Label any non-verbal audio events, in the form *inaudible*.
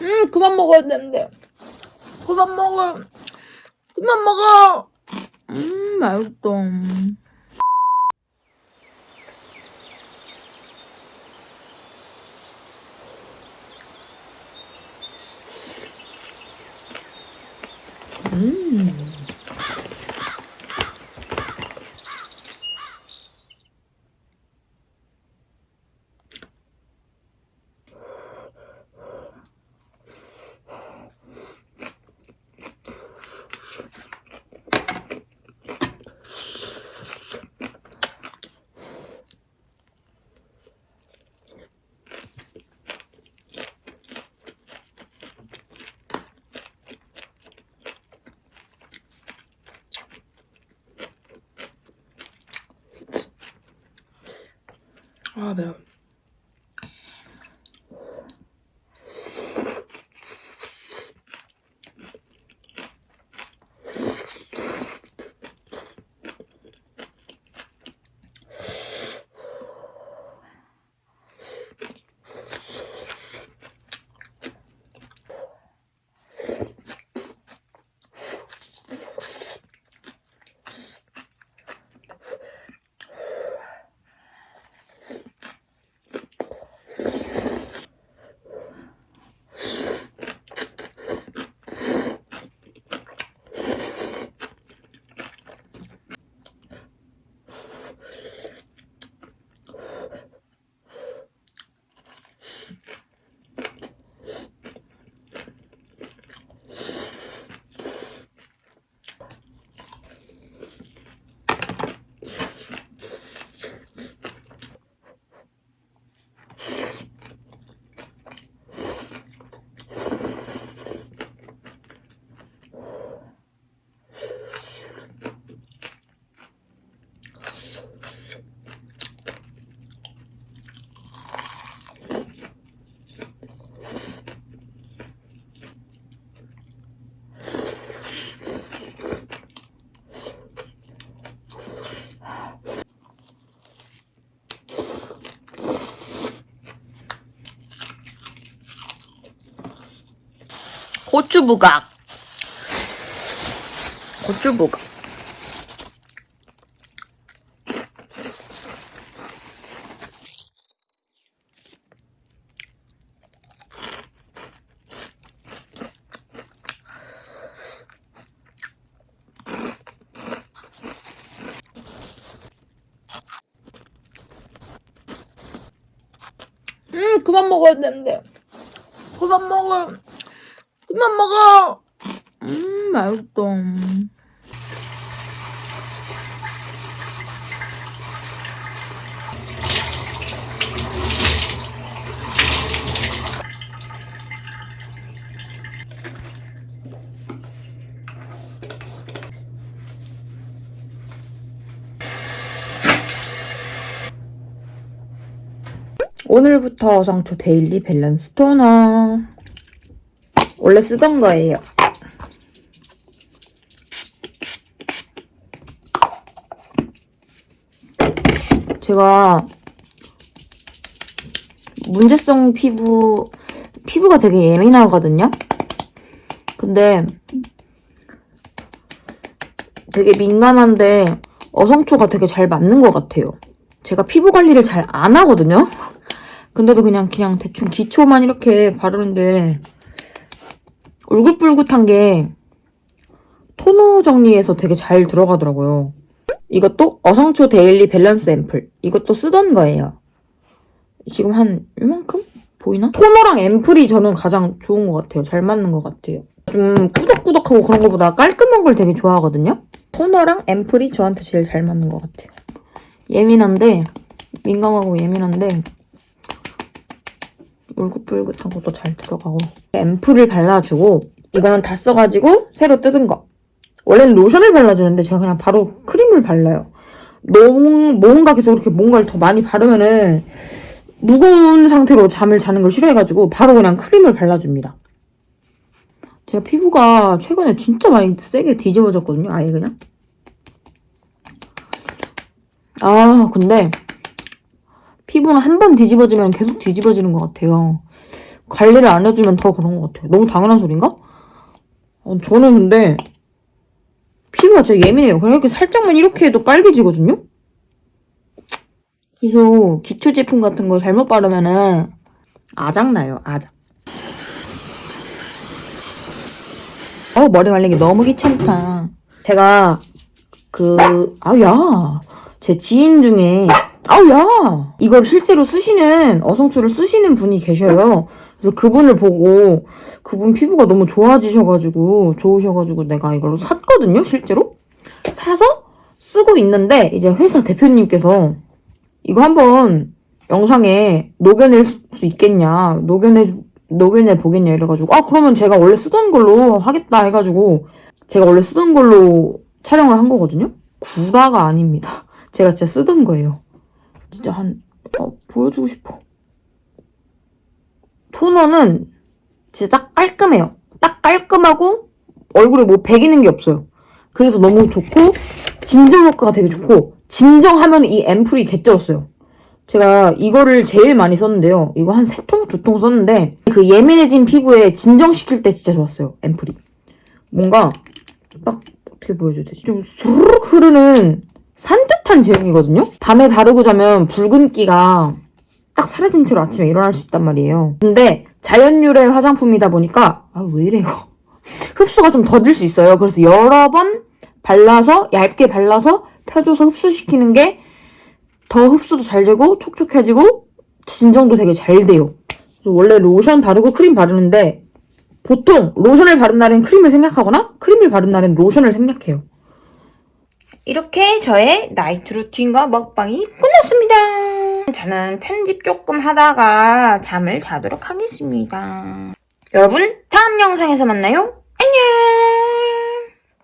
음, 그만 먹어야 되는데. 그만 먹어. 그만 먹어. 음, 맛있다. 음. 아, 고추 부각. 고추 부각. 음, 그만 먹어야 되는데. 그만 먹어. 그만 먹어. 음, 맛있다. 오늘부터 어성초 daily balance toner. 원래 쓰던 거예요. 제가 문제성 피부, 피부가 되게 예민하거든요? 근데 되게 민감한데 어성초가 되게 잘 맞는 것 같아요. 제가 피부 관리를 잘 안 하거든요? 근데도 그냥 그냥 대충 기초만 이렇게 바르는데 울긋불긋한 게 토너 정리해서 되게 잘 들어가더라고요. 이것도 어성초 daily balance ampoule. 이것도 쓰던 거예요. 지금 한 이만큼? 보이나? toner랑 ampoule이 저는 가장 좋은 것 같아요. 잘 맞는 것 같아요. 좀 꾸덕꾸덕하고 그런 것보다 깔끔한 걸 되게 좋아하거든요. 토너랑 앰플이 저한테 제일 잘 맞는 것 같아요. 예민한데 민감하고 예민한데 울긋불긋한 것도 잘 들어가고. 앰플을 발라주고 이거는 다 써가지고 새로 뜯은 거. 원래는 로션을 발라주는데 제가 그냥 바로 크림을 발라요. 너무 뭔가 계속 이렇게 뭔가를 더 많이 바르면은 무거운 상태로 잠을 자는 걸 싫어해가지고 바로 그냥 크림을 발라줍니다. 제가 피부가 최근에 진짜 많이 세게 뒤집어졌거든요 아예 그냥. 아 근데 피부는 한 번 뒤집어지면 계속 뒤집어지는 것 같아요. 관리를 안 해주면 더 그런 것 같아요. 너무 당연한 소린가? 어, 저는 근데 피부가 진짜 예민해요. 그냥 이렇게 살짝만 이렇게 해도 빨개지거든요? 그래서 기초 제품 같은 거 잘못 바르면은 아작나요, 아작. 어, 머리 말리기 너무 귀찮다. 제가 그, 아, 야. 제 지인 중에, 아우, 야. 이걸 실제로 쓰시는, 어성초를 쓰시는 분이 계셔요. 그래서 그분을 보고, 그분 피부가 너무 좋아지셔가지고, 좋으셔가지고 내가 이걸 샀거든요, 실제로? 사서 쓰고 있는데, 이제 회사 대표님께서, 이거 한번 영상에 녹여낼 수 있겠냐, 녹여내, 녹여내 보겠냐, 이래가지고, 아, 그러면 제가 원래 쓰던 걸로 하겠다 해가지고, 제가 원래 쓰던 걸로 촬영을 한 거거든요? 구라가 아닙니다. 제가 진짜 쓰던 거예요. 진짜 한, 어, 보여주고 싶어. 토너는 진짜 딱 깔끔해요. 딱 깔끔하고 얼굴에 뭐 배기는 게 없어요. 그래서 너무 좋고 진정 효과가 되게 좋고 진정하면 이 앰플이 개쩔었어요. 제가 이거를 제일 많이 썼는데요. 이거 한 세 통, 두 통 썼는데 그 예민해진 피부에 진정시킬 때 진짜 좋았어요. 앰플이. 뭔가 딱 어떻게 보여줘야 되지? 좀 수르륵 흐르는 산뜻한 제형이거든요? 밤에 바르고 자면 붉은기가 딱 사라진 채로 아침에 일어날 수 있단 말이에요. 근데 자연유래 화장품이다 보니까 아 왜 이래 이거 *laughs* 흡수가 좀 더딜 수 있어요. 그래서 여러 번 발라서 얇게 발라서 펴줘서 흡수시키는 게 더 흡수도 잘 되고 촉촉해지고 진정도 되게 잘 돼요. 원래 로션 바르고 크림 바르는데 보통 로션을 바른 날엔 크림을 생각하거나 크림을 바른 날엔 로션을 생각해요. 이렇게 저의 night routine과 먹방이 끝났습니다. 저는 편집 조금 하다가 잠을 자도록 하겠습니다. 여러분 다음 영상에서 만나요.